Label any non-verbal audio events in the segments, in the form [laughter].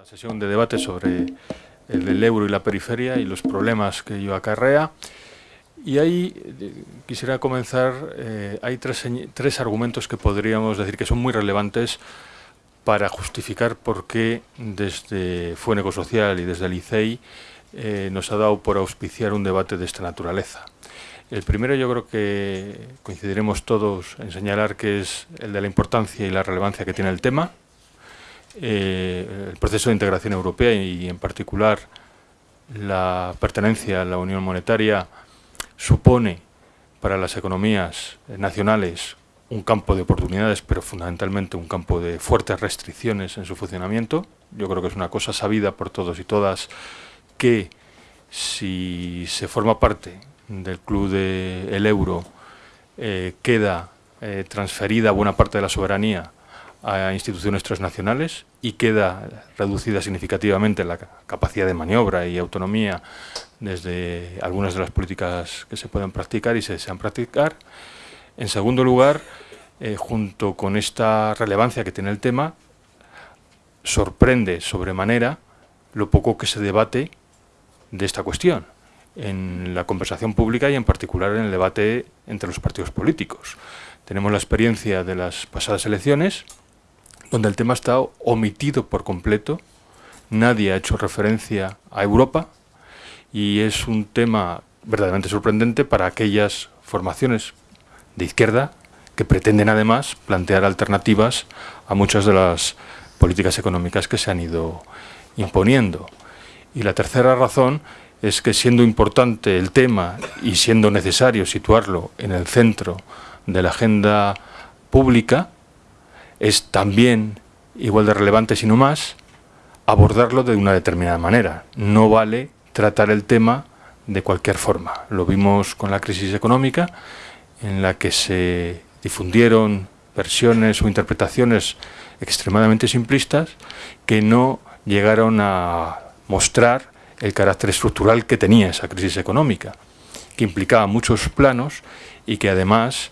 la sesión de debate sobre el, el euro y la periferia y los problemas que ello acarrea. Y ahí eh, quisiera comenzar, eh, hay tres, tres, argumentos que podríamos decir que son muy relevantes para justificar por qué desde Fuenego Social y desde el ICEI eh, nos ha dado por auspiciar un debate de esta naturaleza. El primero yo creo que coincidiremos todos en señalar que es el de la importancia y la relevancia que tiene el tema, eh, el proceso de integración europea y en particular la pertenencia a la Unión Monetaria supone para las economías nacionales un campo de oportunidades, pero fundamentalmente un campo de fuertes restricciones en su funcionamiento. Yo creo que es una cosa sabida por todos y todas que si se forma parte del club del euro eh, queda eh, transferida buena parte de la soberanía a instituciones transnacionales y queda reducida significativamente la capacidad de maniobra y autonomía desde algunas de las políticas que se pueden practicar y se desean practicar. En segundo lugar, eh, junto con esta relevancia que tiene el tema, sorprende sobremanera lo poco que se debate de esta cuestión en la conversación pública y en particular en el debate entre los partidos políticos. Tenemos la experiencia de las pasadas elecciones, donde el tema está omitido por completo, nadie ha hecho referencia a Europa y es un tema verdaderamente sorprendente para aquellas formaciones de izquierda que pretenden además plantear alternativas a muchas de las políticas económicas que se han ido imponiendo. Y la tercera razón es que siendo importante el tema y siendo necesario situarlo en el centro de la agenda pública, es también igual de relevante, sino más, abordarlo de una determinada manera. No vale tratar el tema de cualquier forma. Lo vimos con la crisis económica, en la que se difundieron versiones o interpretaciones extremadamente simplistas que no llegaron a mostrar el carácter estructural que tenía esa crisis económica, que implicaba muchos planos y que además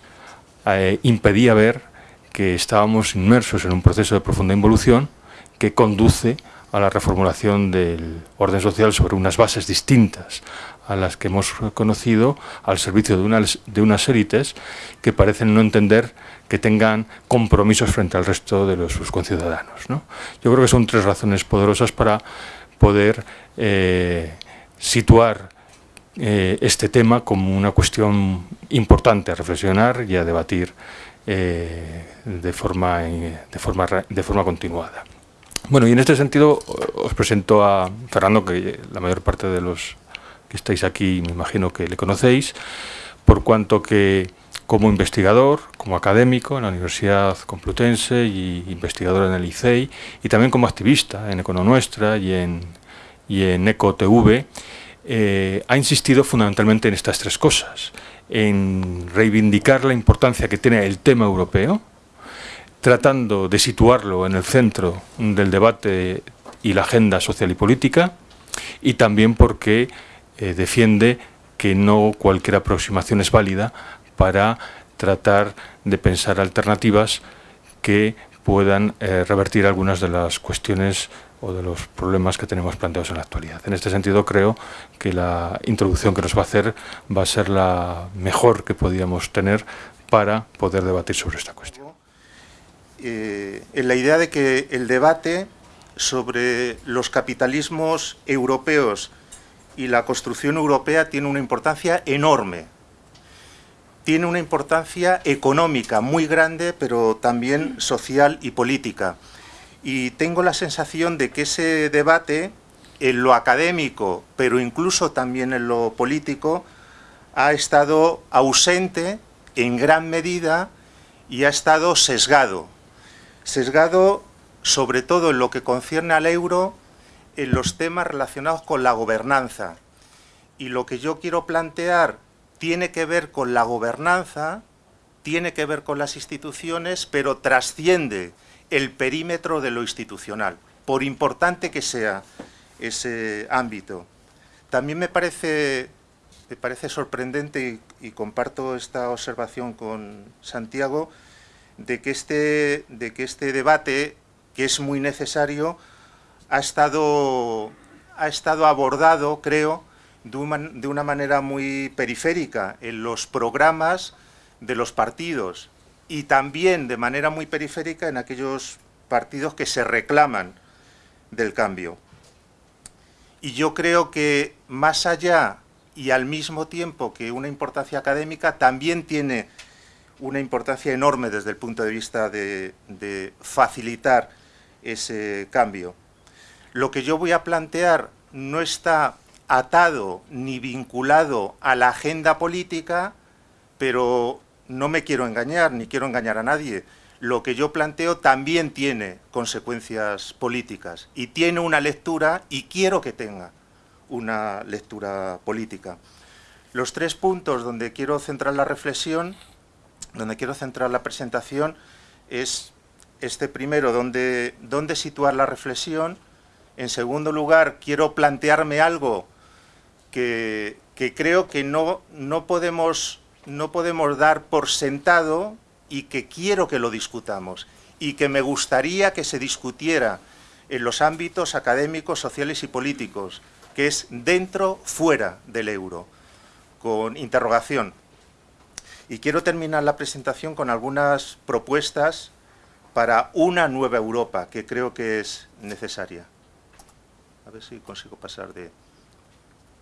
eh, impedía ver que estábamos inmersos en un proceso de profunda involución que conduce a la reformulación del orden social sobre unas bases distintas a las que hemos conocido al servicio de unas, élites que parecen no entender que tengan compromisos frente al resto de los, sus conciudadanos. ¿no? Yo creo que son tres razones poderosas para poder eh, situar eh, este tema como una cuestión importante a reflexionar y a debatir eh, de, forma, de, forma, de forma continuada. Bueno, y en este sentido os presento a Fernando, que la mayor parte de los que estáis aquí me imagino que le conocéis, por cuanto que como investigador, como académico en la Universidad Complutense y investigador en el ICEI, y también como activista en Econonuestra y en, y en EcoTV, eh, ha insistido fundamentalmente en estas tres cosas en reivindicar la importancia que tiene el tema europeo, tratando de situarlo en el centro del debate y la agenda social y política, y también porque eh, defiende que no cualquier aproximación es válida para tratar de pensar alternativas que puedan eh, revertir algunas de las cuestiones o de los problemas que tenemos planteados en la actualidad. En este sentido creo que la introducción que nos va a hacer va a ser la mejor que podíamos tener para poder debatir sobre esta cuestión. Eh, en la idea de que el debate sobre los capitalismos europeos y la construcción europea tiene una importancia enorme. Tiene una importancia económica muy grande, pero también social y política y tengo la sensación de que ese debate, en lo académico, pero incluso también en lo político, ha estado ausente en gran medida y ha estado sesgado. Sesgado sobre todo en lo que concierne al euro, en los temas relacionados con la gobernanza. Y lo que yo quiero plantear tiene que ver con la gobernanza, tiene que ver con las instituciones, pero trasciende el perímetro de lo institucional, por importante que sea ese ámbito. También me parece, me parece sorprendente, y, comparto esta observación con Santiago, de que, este, de que este debate, que es muy necesario, ha estado, ha estado abordado, creo, de una, manera muy periférica en los programas de los partidos y también de manera muy periférica en aquellos partidos que se reclaman del cambio. Y yo creo que más allá y al mismo tiempo que una importancia académica, también tiene una importancia enorme desde el punto de vista de, facilitar ese cambio. Lo que yo voy a plantear no está atado ni vinculado a la agenda política, pero no me quiero engañar, ni quiero engañar a nadie. Lo que yo planteo también tiene consecuencias políticas y tiene una lectura y quiero que tenga una lectura política. Los tres puntos donde quiero centrar la reflexión, donde quiero centrar la presentación, es este primero, donde, situar la reflexión. En segundo lugar, quiero plantearme algo que, creo que no, no, podemos, no podemos dar por sentado y que quiero que lo discutamos y que me gustaría que se discutiera en los ámbitos académicos, sociales y políticos, que es dentro, fuera del euro, con interrogación. Y quiero terminar la presentación con algunas propuestas para una nueva Europa, que creo que es necesaria. A ver si consigo pasar de...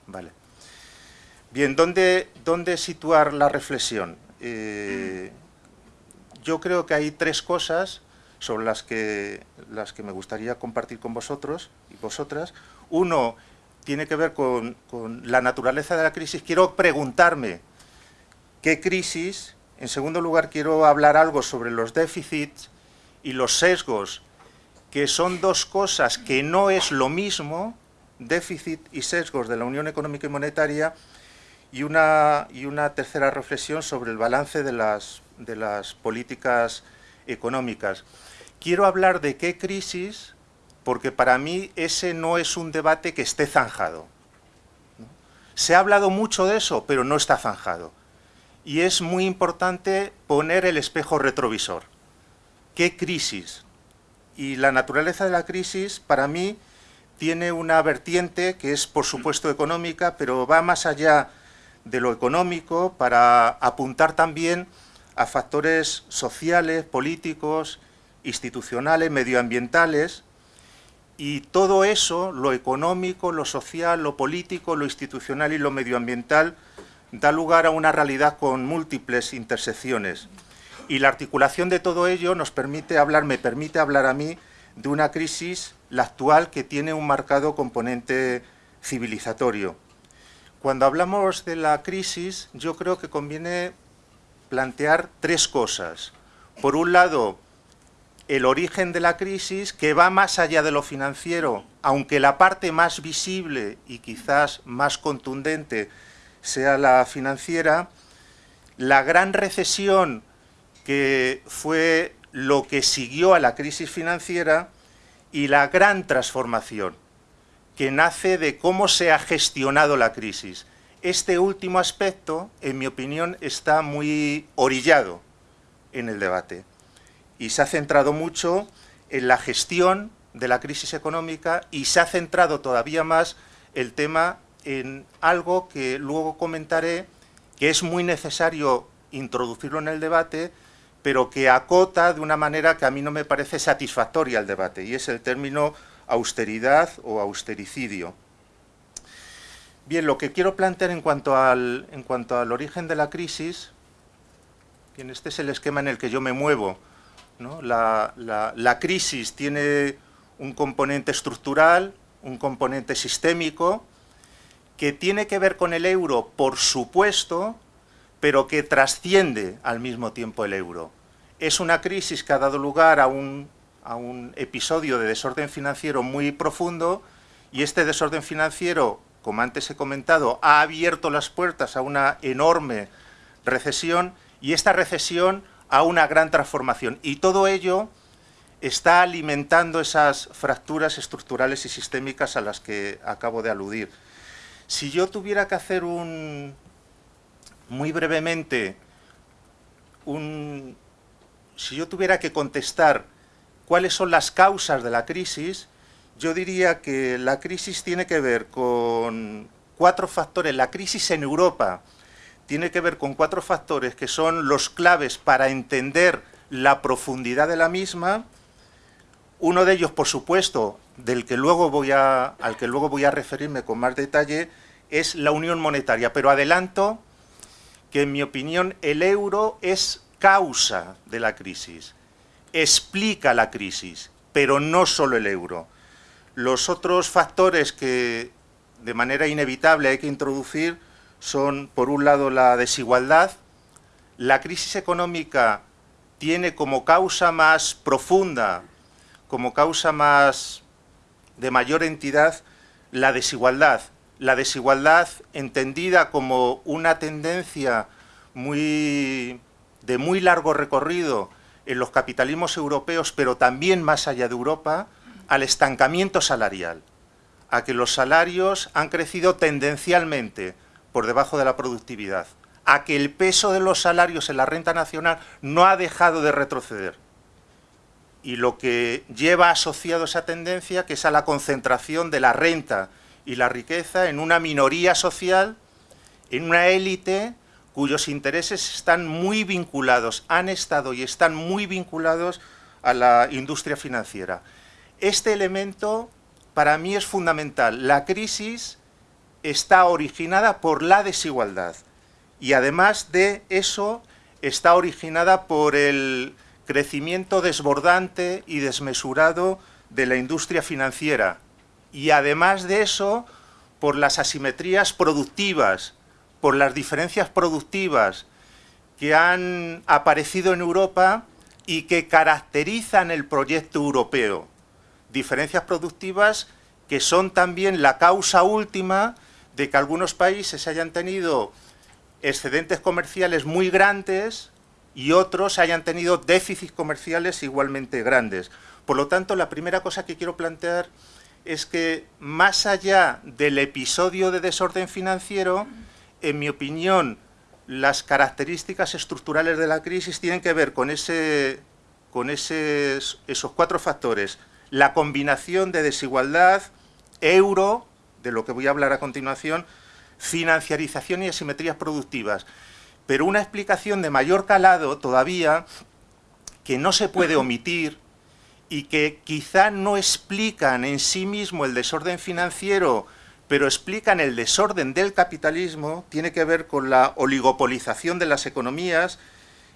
Vale. Bien, ¿dónde, dónde situar la reflexión? Eh, yo creo que hay tres cosas sobre las que, las que me gustaría compartir con vosotros y vosotras. Uno tiene que ver con, con la naturaleza de la crisis. Quiero preguntarme qué crisis. En segundo lugar, quiero hablar algo sobre los déficits y los sesgos, que son dos cosas que no es lo mismo, déficit y sesgos de la Unión Económica y Monetaria, y una, tercera reflexión sobre el balance de las, de las políticas económicas. Quiero hablar de qué crisis, porque para mí ese no es un debate que esté zanjado. Se ha hablado mucho de eso, pero no está zanjado. Y es muy importante poner el espejo retrovisor. ¿Qué crisis? Y la naturaleza de la crisis, para mí, tiene una vertiente que es, por supuesto, económica, pero va más allá de lo económico para apuntar también a factores sociales, políticos, institucionales, medioambientales, y todo eso, lo económico, lo social, lo político, lo institucional y lo medioambiental, da lugar a una realidad con múltiples intersecciones. Y la articulación de todo ello nos permite hablar, me permite hablar a mí de una crisis, la actual, que tiene un marcado componente civilizatorio. Cuando hablamos de la crisis, yo creo que conviene plantear tres cosas. Por un lado, el origen de la crisis, que va más allá de lo financiero, aunque la parte más visible y quizás más contundente sea la financiera, la gran recesión que fue lo que siguió a la crisis financiera y la gran transformación que nace de cómo se ha gestionado la crisis. Este último aspecto, en mi opinión, está muy orillado en el debate y se ha centrado mucho en la gestión de la crisis económica y se ha centrado todavía más el tema en algo que luego comentaré, que es muy necesario introducirlo en el debate, pero que acota de una manera que a mí no me parece satisfactoria el debate, y es el término austeridad o austericidio. Bien, lo que quiero plantear en cuanto al, en cuanto al origen de la crisis, bien, este es el esquema en el que yo me muevo. La, la crisis tiene un componente estructural, un componente sistémico, que tiene que ver con el euro, por supuesto, pero que trasciende al mismo tiempo el euro. Es una crisis que ha dado lugar a un, a un episodio de desorden financiero muy profundo y este desorden financiero, como antes he comentado, ha abierto las puertas a una enorme recesión y esta recesión a una gran transformación. Y todo ello está alimentando esas fracturas estructurales y sistémicas a las que acabo de aludir. Si yo tuviera que hacer un, muy brevemente, un, si yo tuviera que contestar cuáles son las causas de la crisis, yo diría que la crisis tiene que ver con cuatro factores. La crisis en Europa tiene que ver con cuatro factores que son los claves para entender la profundidad de la misma. Uno de ellos, por supuesto, del que luego voy al que luego voy a referirme con más detalle, es la unión monetaria. Pero adelanto que, en mi opinión, el euro es causa de la crisis, explica la crisis, pero no solo el euro. Los otros factores que de manera inevitable hay que introducir son, por un lado, la desigualdad. La crisis económica tiene como causa más profunda, como causa más de mayor entidad, la desigualdad. La desigualdad entendida como una tendencia muy, de muy largo recorrido en los capitalismos europeos, pero también más allá de Europa, al estancamiento salarial, a que los salarios han crecido tendencialmente por debajo de la productividad, a que el peso de los salarios en la renta nacional no ha dejado de retroceder. Y lo que lleva asociado esa tendencia, que es a la concentración de la renta y la riqueza en una minoría social, en una élite cuyos intereses están muy vinculados, han estado y están muy vinculados a la industria financiera. Este elemento para mí es fundamental. La crisis está originada por la desigualdad y además de eso está originada por el crecimiento desbordante y desmesurado de la industria financiera y además de eso por las asimetrías productivas, por las diferencias productivas que han aparecido en Europa y que caracterizan el proyecto europeo. Diferencias productivas que son también la causa última de que algunos países hayan tenido excedentes comerciales muy grandes y otros hayan tenido déficits comerciales igualmente grandes. Por lo tanto, la primera cosa que quiero plantear es que más allá del episodio de desorden financiero, en mi opinión, las características estructurales de la crisis tienen que ver con, ese, con esos cuatro factores. La combinación de desigualdad, euro, de lo que voy a hablar a continuación, financiarización y asimetrías productivas. Pero una explicación de mayor calado todavía, que no se puede [coughs] omitir y que quizá no explican en sí mismo el desorden financiero, pero explican el desorden del capitalismo, tiene que ver con la oligopolización de las economías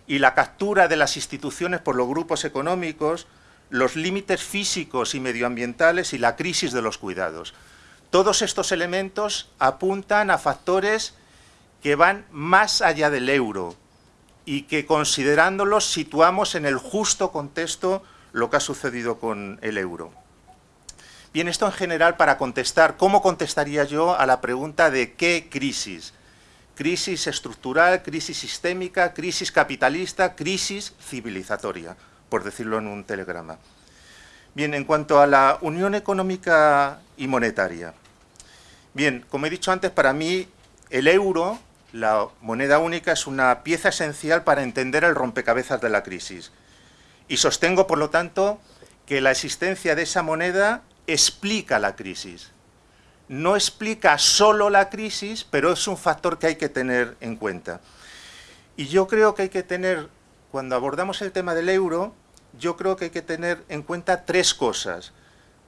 y la captura de las instituciones por los grupos económicos, los límites físicos y medioambientales y la crisis de los cuidados. Todos estos elementos apuntan a factores que van más allá del euro y que considerándolos situamos en el justo contexto lo que ha sucedido con el euro. Bien, esto en general para contestar, ¿cómo contestaría yo a la pregunta de qué crisis? Crisis estructural, crisis sistémica, crisis capitalista, crisis civilizatoria, por decirlo en un telegrama. Bien, en cuanto a la Unión Económica y Monetaria, Bien, como he dicho antes, para mí el euro, la moneda única, es una pieza esencial para entender el rompecabezas de la crisis. Y sostengo, por lo tanto, que la existencia de esa moneda explica la crisis. No explica solo la crisis, pero es un factor que hay que tener en cuenta. Y yo creo que hay que tener, cuando abordamos el tema del euro, yo creo que hay que tener en cuenta tres cosas.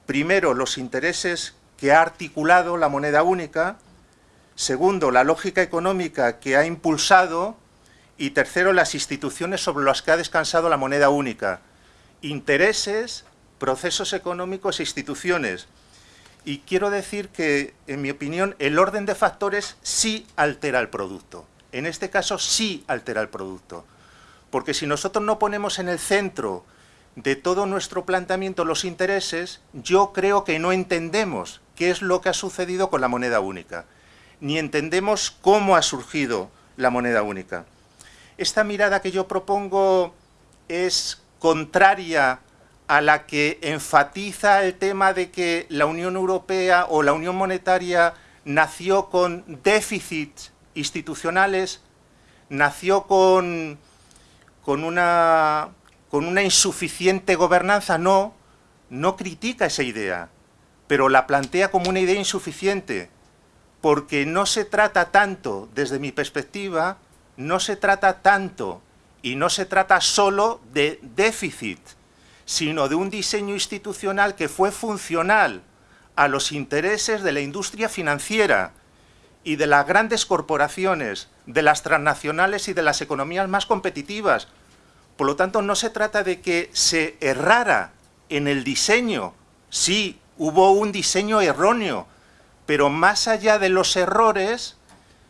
Primero, los intereses que ha articulado la moneda única, segundo, la lógica económica que ha impulsado y tercero, las instituciones sobre las que ha descansado la moneda única, intereses, procesos económicos e instituciones. Y quiero decir que, en mi opinión, el orden de factores sí altera el producto. En este caso sí altera el producto. Porque si nosotros no ponemos en el centro de todo nuestro planteamiento los intereses, yo creo que no entendemos qué es lo que ha sucedido con la moneda única, ni entendemos cómo ha surgido la moneda única. Esta mirada que yo propongo es contraria a la que enfatiza el tema de que la Unión Europea o la Unión Monetaria nació con déficits institucionales, nació con, con una con una insuficiente gobernanza, no, no critica esa idea. pero la plantea como una idea insuficiente, porque no se trata tanto, desde mi perspectiva, no se trata tanto y no se trata solo de déficit, sino de un diseño institucional que fue funcional a los intereses de la industria financiera y de las grandes corporaciones, de las transnacionales y de las economías más competitivas. Por lo tanto, no se trata de que se errara en el diseño. Sí, hubo un diseño erróneo, pero más allá de los errores,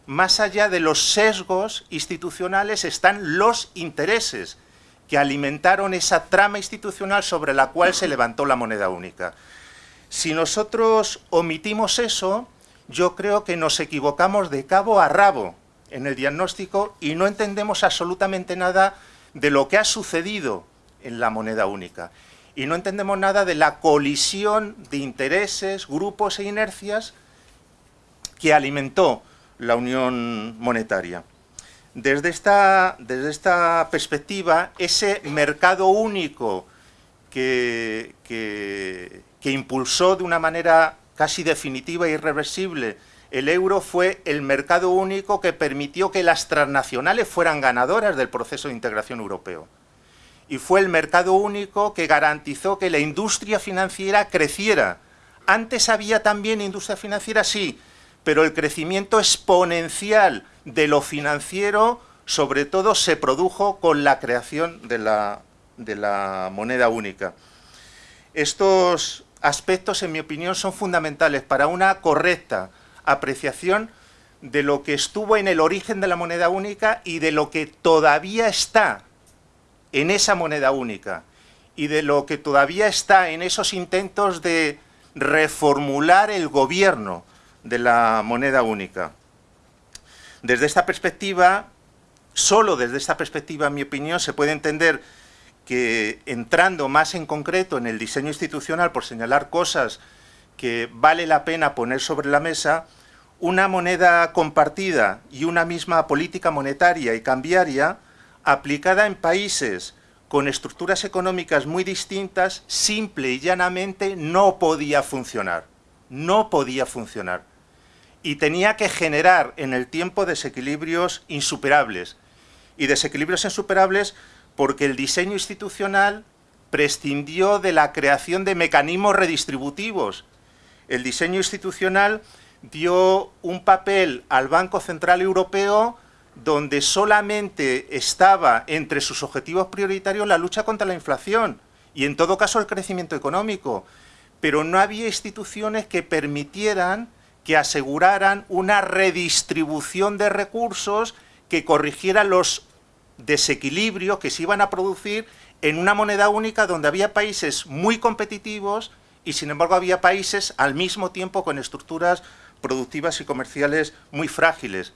más allá de los sesgos institucionales, están los intereses que alimentaron esa trama institucional sobre la cual se levantó la moneda única. Si nosotros omitimos eso, yo creo que nos equivocamos de cabo a rabo en el diagnóstico y no entendemos absolutamente nada de lo que ha sucedido en la moneda única. Y no entendemos nada de la colisión de intereses, grupos e inercias que alimentó la unión monetaria. Desde esta, desde esta perspectiva, ese mercado único que, que, que impulsó de una manera casi definitiva e irreversible el euro fue el mercado único que permitió que las transnacionales fueran ganadoras del proceso de integración europeo. Y fue el mercado único que garantizó que la industria financiera creciera. Antes había también industria financiera, sí, pero el crecimiento exponencial de lo financiero sobre todo se produjo con la creación de la, moneda única. Estos aspectos, en mi opinión, son fundamentales para una correcta apreciación de lo que estuvo en el origen de la moneda única y de lo que todavía está en esa moneda única y de lo que todavía está en esos intentos de reformular el gobierno de la moneda única. Desde esta perspectiva, solo desde esta perspectiva, en mi opinión, se puede entender que entrando más en concreto en el diseño institucional, por señalar cosas que vale la pena poner sobre la mesa, una moneda compartida y una misma política monetaria y cambiaria aplicada en países con estructuras económicas muy distintas, simple y llanamente no podía funcionar. No podía funcionar. Y tenía que generar en el tiempo desequilibrios insuperables. Y desequilibrios insuperables porque el diseño institucional prescindió de la creación de mecanismos redistributivos. El diseño institucional dio un papel al Banco Central Europeo donde solamente estaba entre sus objetivos prioritarios la lucha contra la inflación y en todo caso el crecimiento económico, pero no había instituciones que permitieran que aseguraran una redistribución de recursos que corrigiera los desequilibrios que se iban a producir en una moneda única donde había países muy competitivos y sin embargo había países al mismo tiempo con estructuras productivas y comerciales muy frágiles.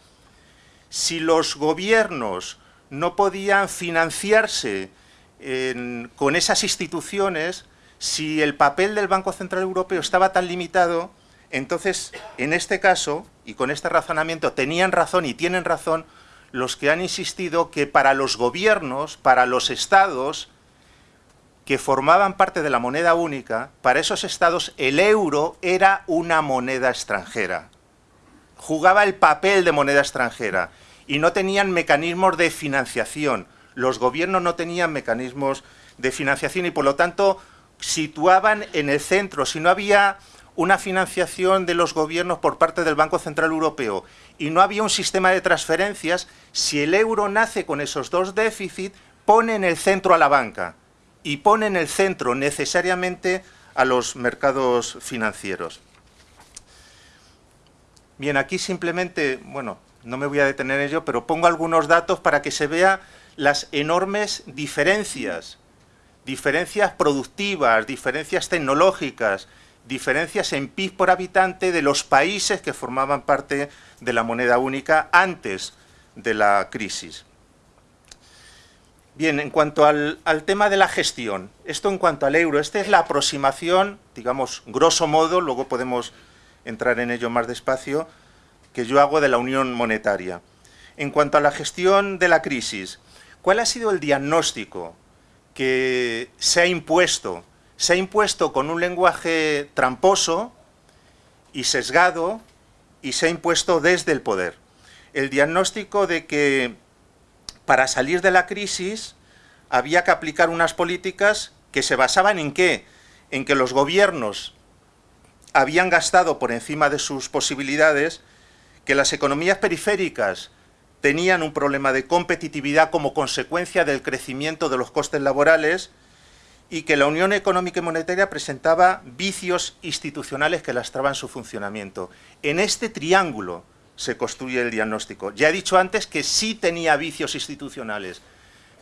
Si los gobiernos no podían financiarse con esas instituciones, si el papel del Banco Central Europeo estaba tan limitado, entonces, en este caso, y con este razonamiento, tenían razón y tienen razón los que han insistido que para los gobiernos, para los estados que formaban parte de la moneda única, para esos estados el euro era una moneda extranjera. Jugaba el papel de moneda extranjera y no tenían mecanismos de financiación. Los gobiernos no tenían mecanismos de financiación y por lo tanto situaban en el centro, si no había una financiación de los gobiernos por parte del Banco Central Europeo y no había un sistema de transferencias, si el euro nace con esos dos déficits, pone en el centro a la banca y pone en el centro necesariamente a los mercados financieros. Bien, aquí simplemente, bueno, no me voy a detener en ello, pero pongo algunos datos para que se vea las enormes diferencias, diferencias productivas, diferencias tecnológicas, diferencias en PIB por habitante de los países que formaban parte de la moneda única antes de la crisis. Bien, en cuanto al, tema de la gestión, esto en cuanto al euro, esta es la aproximación, digamos, grosso modo, luego podemos entrar en ello más despacio, que yo hago de la unión monetaria. En cuanto a la gestión de la crisis, ¿cuál ha sido el diagnóstico que se ha impuesto se ha impuesto con un lenguaje tramposo, y sesgado y se ha impuesto desde el poder. El diagnóstico de que para salir de la crisis había que aplicar unas políticas que se basaban en qué? En que los gobiernos habían gastado por encima de sus posibilidades, que las economías periféricas tenían un problema de competitividad como consecuencia del crecimiento de los costes laborales y que la Unión Económica y Monetaria presentaba vicios institucionales que lastraban su funcionamiento. En este triángulo se construye el diagnóstico. Ya he dicho antes que sí tenía vicios institucionales,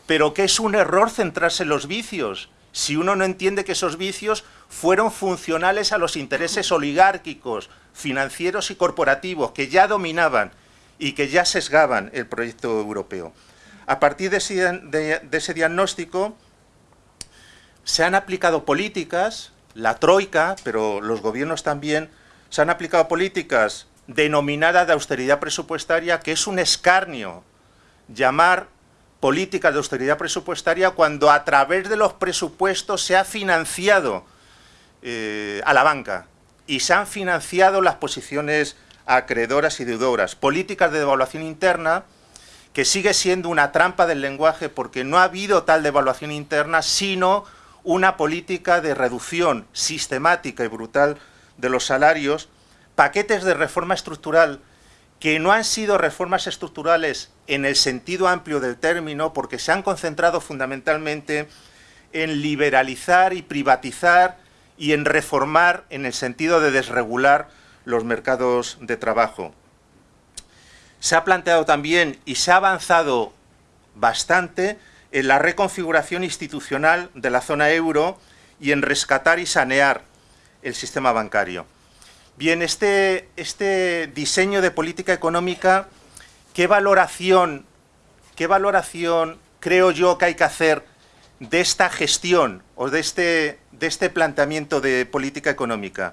pero que es un error centrarse en los vicios, si uno no entiende que esos vicios fueron funcionales a los intereses oligárquicos, financieros y corporativos, que ya dominaban y que ya sesgaban el proyecto europeo. A partir de ese, diagnóstico se han aplicado políticas, la troika, pero los gobiernos también, se han aplicado políticas denominadas de austeridad presupuestaria, que es un escarnio llamar políticas de austeridad presupuestaria cuando a través de los presupuestos se ha financiado eh, a la banca y se han financiado las posiciones acreedoras y deudoras. Políticas de devaluación interna que sigue siendo una trampa del lenguaje porque no ha habido tal devaluación interna, sino una política de reducción sistemática y brutal de los salarios, paquetes de reforma estructural que no han sido reformas estructurales en el sentido amplio del término, porque se han concentrado fundamentalmente en liberalizar y privatizar y en reformar en el sentido de desregular los mercados de trabajo. Se ha planteado también y se ha avanzado bastante en la reconfiguración institucional de la zona euro y en rescatar y sanear el sistema bancario. Bien, este, este diseño de política económica, ¿qué valoración, ¿qué valoración creo yo que hay que hacer de esta gestión o de este, de este planteamiento de política económica?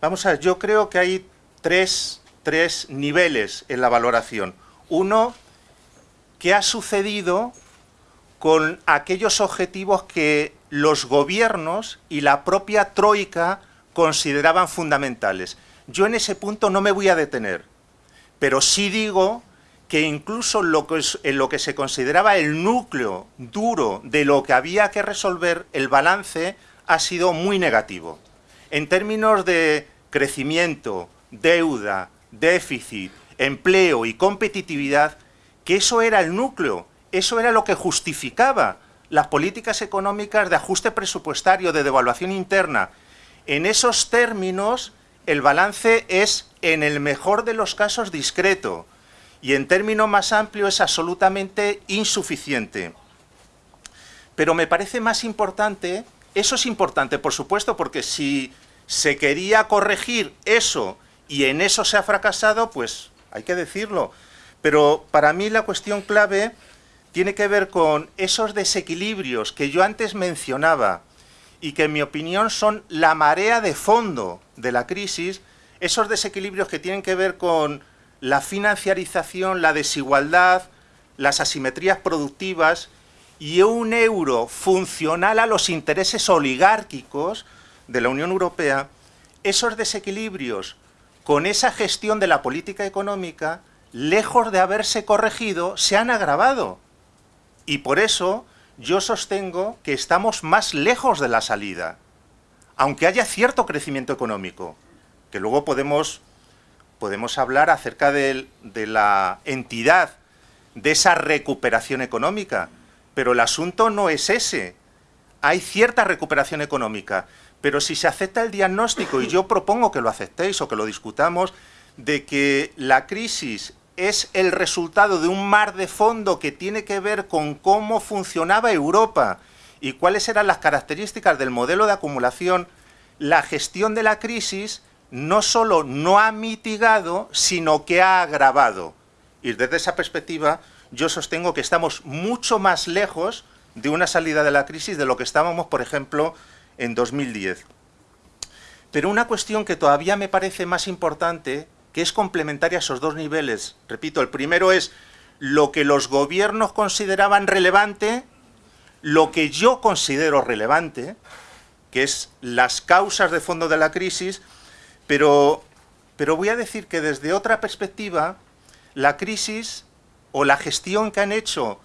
Vamos a ver, yo creo que hay tres, tres niveles en la valoración. Uno, ¿qué ha sucedido con aquellos objetivos que los gobiernos y la propia Troika consideraban fundamentales. Yo en ese punto no me voy a detener, pero sí digo que incluso lo que en lo que se consideraba el núcleo duro de lo que había que resolver, el balance ha sido muy negativo en términos de crecimiento, deuda, déficit, empleo y competitividad, que eso era el núcleo, eso era lo que justificaba las políticas económicas de ajuste presupuestario, de devaluación interna. En esos términos, el balance es, en el mejor de los casos, discreto, y en términos más amplios es absolutamente insuficiente. Pero me parece más importante eso es importante, por supuesto, porque si se quería corregir eso y en eso se ha fracasado, pues hay que decirlo. Pero para mí la cuestión clave tiene que ver con esos desequilibrios que yo antes mencionaba y que en mi opinión son la marea de fondo de la crisis, esos desequilibrios que tienen que ver con la financiarización, la desigualdad, las asimetrías productivas y un euro funcional a los intereses oligárquicos de la Unión Europea, esos desequilibrios con esa gestión de la política económica, lejos de haberse corregido, se han agravado. Y por eso yo sostengo que estamos más lejos de la salida, aunque haya cierto crecimiento económico, que luego podemos, podemos hablar acerca de la entidad de esa recuperación económica, pero el asunto no es ese. Hay cierta recuperación económica, pero si se acepta el diagnóstico, y yo propongo que lo aceptéis o que lo discutamos, de que la crisis es el resultado de un mar de fondo que tiene que ver con cómo funcionaba Europa y cuáles eran las características del modelo de acumulación, la gestión de la crisis no solo no ha mitigado, sino que ha agravado. Y desde esa perspectiva, yo sostengo que estamos mucho más lejos de una salida de la crisis de lo que estábamos, por ejemplo, en 2010. Pero una cuestión que todavía me parece más importante, que es complementaria a esos dos niveles, repito, el primero es lo que los gobiernos consideraban relevante, lo que yo considero relevante, que es las causas de fondo de la crisis, Pero, pero voy a decir que desde otra perspectiva, la crisis o la gestión que han hecho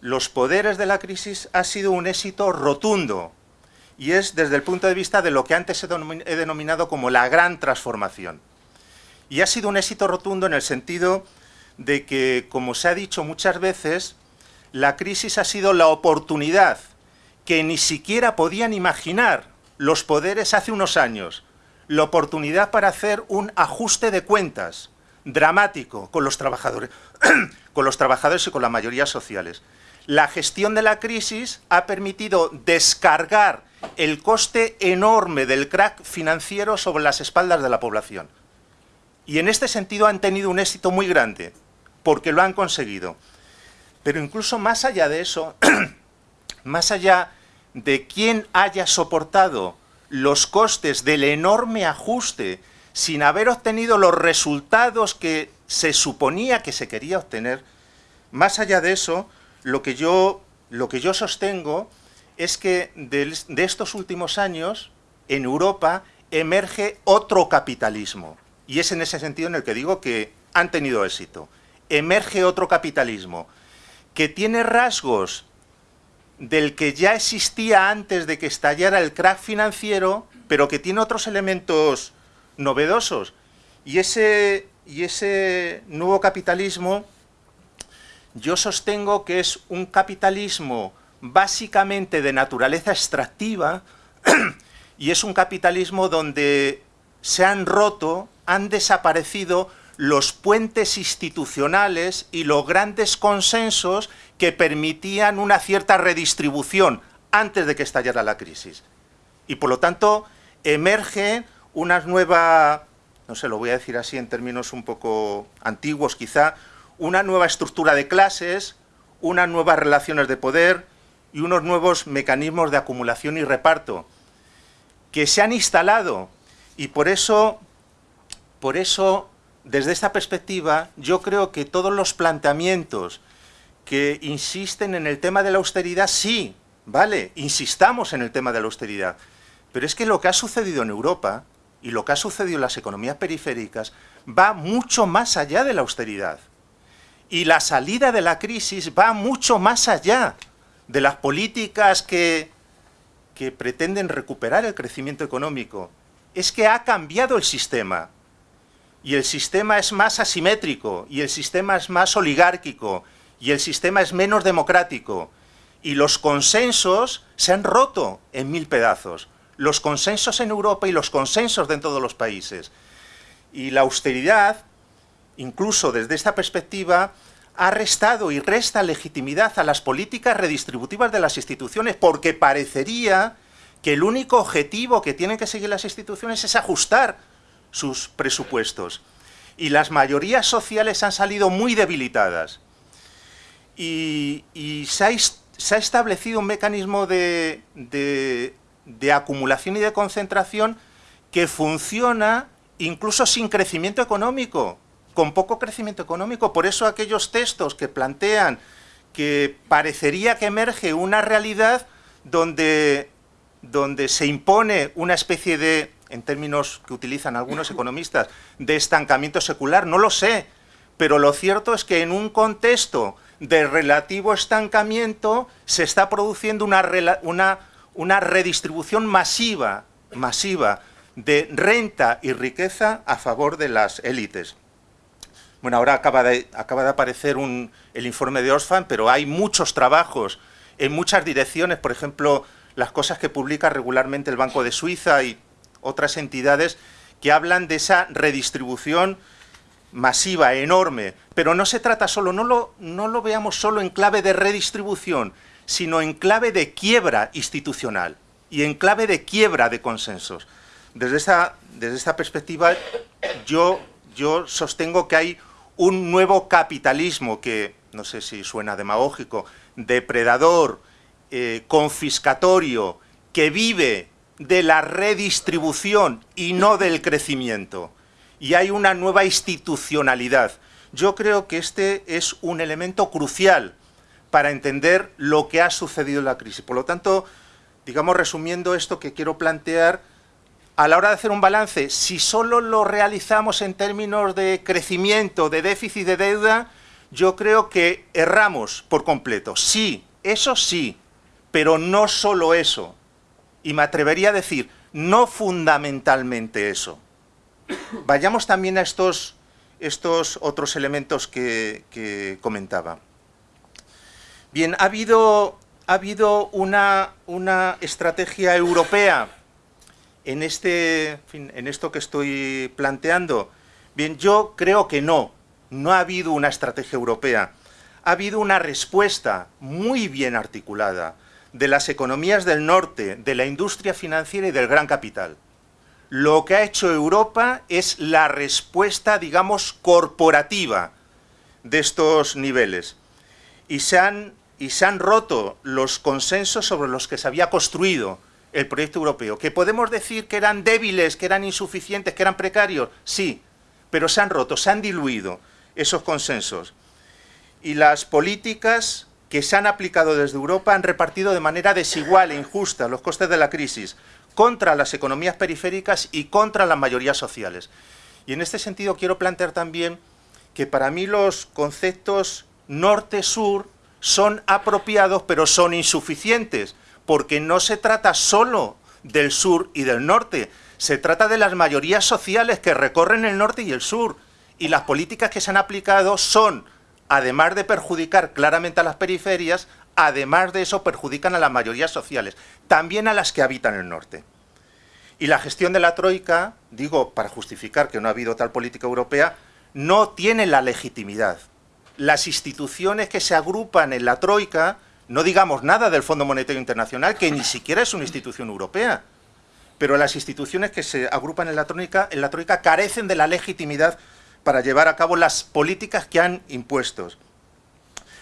los poderes de la crisis ha sido un éxito rotundo y es desde el punto de vista de lo que antes he denominado como la gran transformación. Y ha sido un éxito rotundo en el sentido de que, como se ha dicho muchas veces, la crisis ha sido la oportunidad que ni siquiera podían imaginar los poderes hace unos años, la oportunidad para hacer un ajuste de cuentas dramático con los trabajadores, [coughs] con los trabajadores y con las mayorías sociales. La gestión de la crisis ha permitido descargar el coste enorme del crack financiero sobre las espaldas de la población. Y en este sentido han tenido un éxito muy grande, porque lo han conseguido. Pero incluso más allá de eso, [clears throat] más allá de quién haya soportado los costes del enorme ajuste sin haber obtenido los resultados que se suponía que se quería obtener, más allá de eso, lo que yo, lo que yo sostengo es que de, de estos últimos años, en Europa, emerge otro capitalismo. Y es en ese sentido en el que digo que han tenido éxito. Emerge otro capitalismo que tiene rasgos del que ya existía antes de que estallara el crack financiero, pero que tiene otros elementos novedosos. Y ese, y ese nuevo capitalismo yo sostengo que es un capitalismo básicamente de naturaleza extractiva [clears throat] y es un capitalismo donde se han roto, han desaparecido los puentes institucionales y los grandes consensos que permitían una cierta redistribución antes de que estallara la crisis. Y por lo tanto emerge una nueva, no sé, lo voy a decir así en términos un poco antiguos quizá, una nueva estructura de clases, unas nuevas relaciones de poder y unos nuevos mecanismos de acumulación y reparto que se han instalado y por eso, por eso desde esta perspectiva, yo creo que todos los planteamientos que insisten en el tema de la austeridad, sí, vale, insistamos en el tema de la austeridad, pero es que lo que ha sucedido en Europa y lo que ha sucedido en las economías periféricas va mucho más allá de la austeridad. Y la salida de la crisis va mucho más allá de las políticas que, que pretenden recuperar el crecimiento económico. Es que ha cambiado el sistema y el sistema es más asimétrico, y el sistema es más oligárquico, y el sistema es menos democrático, y los consensos se han roto en mil pedazos. Los consensos en Europa y los consensos de todos los países. Y la austeridad, incluso desde esta perspectiva, ha restado y resta legitimidad a las políticas redistributivas de las instituciones, porque parecería que el único objetivo que tienen que seguir las instituciones es ajustar sus presupuestos. Y las mayorías sociales han salido muy debilitadas. Y, se, ha, establecido un mecanismo de, de acumulación y de concentración que funciona incluso sin crecimiento económico, con poco crecimiento económico. Por eso aquellos textos que plantean que parecería que emerge una realidad donde, donde se impone una especie de en términos que utilizan algunos economistas, de estancamiento secular, no lo sé, pero lo cierto es que en un contexto de relativo estancamiento se está produciendo una, una, una redistribución masiva, masiva de renta y riqueza a favor de las élites. Bueno, ahora acaba de, acaba de aparecer un, el informe de Oxfam, pero hay muchos trabajos en muchas direcciones, por ejemplo, las cosas que publica regularmente el Banco de Suiza y otras entidades que hablan de esa redistribución masiva, enorme, pero no se trata solo, no lo, no lo veamos solo en clave de redistribución, sino en clave de quiebra institucional y en clave de quiebra de consensos. Desde esta, desde esta perspectiva, yo, yo sostengo que hay un nuevo capitalismo que, no sé si suena demagógico, depredador, eh, confiscatorio, que vive de la redistribución y no del crecimiento. Y hay una nueva institucionalidad. Yo creo que este es un elemento crucial para entender lo que ha sucedido en la crisis. Por lo tanto, digamos, resumiendo esto que quiero plantear, a la hora de hacer un balance, si solo lo realizamos en términos de crecimiento, de déficit de deuda, yo creo que erramos por completo. Sí, eso sí, pero no solo eso. Y me atrevería a decir, no fundamentalmente eso. Vayamos también a estos, estos otros elementos que, comentaba. Bien, ha habido, ha habido una, una estrategia europea en, este, en esto que estoy planteando? Bien, yo creo que no, no ha habido una estrategia europea. Ha habido una respuesta muy bien articulada de las economías del norte, de la industria financiera y del gran capital. Lo que ha hecho Europa es la respuesta, digamos, corporativa de estos niveles. Y se han, y se han roto los consensos sobre los que se había construido el proyecto europeo. ¿Que podemos decir que eran débiles, que eran insuficientes, que eran precarios? Sí, pero se han roto, se han diluido esos consensos. Y las políticas que se han aplicado desde Europa han repartido de manera desigual e injusta los costes de la crisis contra las economías periféricas y contra las mayorías sociales. Y en este sentido quiero plantear también que para mí los conceptos norte-sur son apropiados pero son insuficientes porque no se trata solo del sur y del norte, se trata de las mayorías sociales que recorren el norte y el sur, y las políticas que se han aplicado son, además de perjudicar claramente a las periferias, además de eso perjudican a las mayorías sociales, también a las que habitan el norte. Y la gestión de la Troika, digo, para justificar que no ha habido tal política europea, no tiene la legitimidad. Las instituciones que se agrupan en la Troika no digamos nada del Fondo Monetario Internacional, que ni siquiera es una institución europea. Pero las instituciones que se agrupan en la, troika, en la Troika carecen de la legitimidad para llevar a cabo las políticas que han impuesto.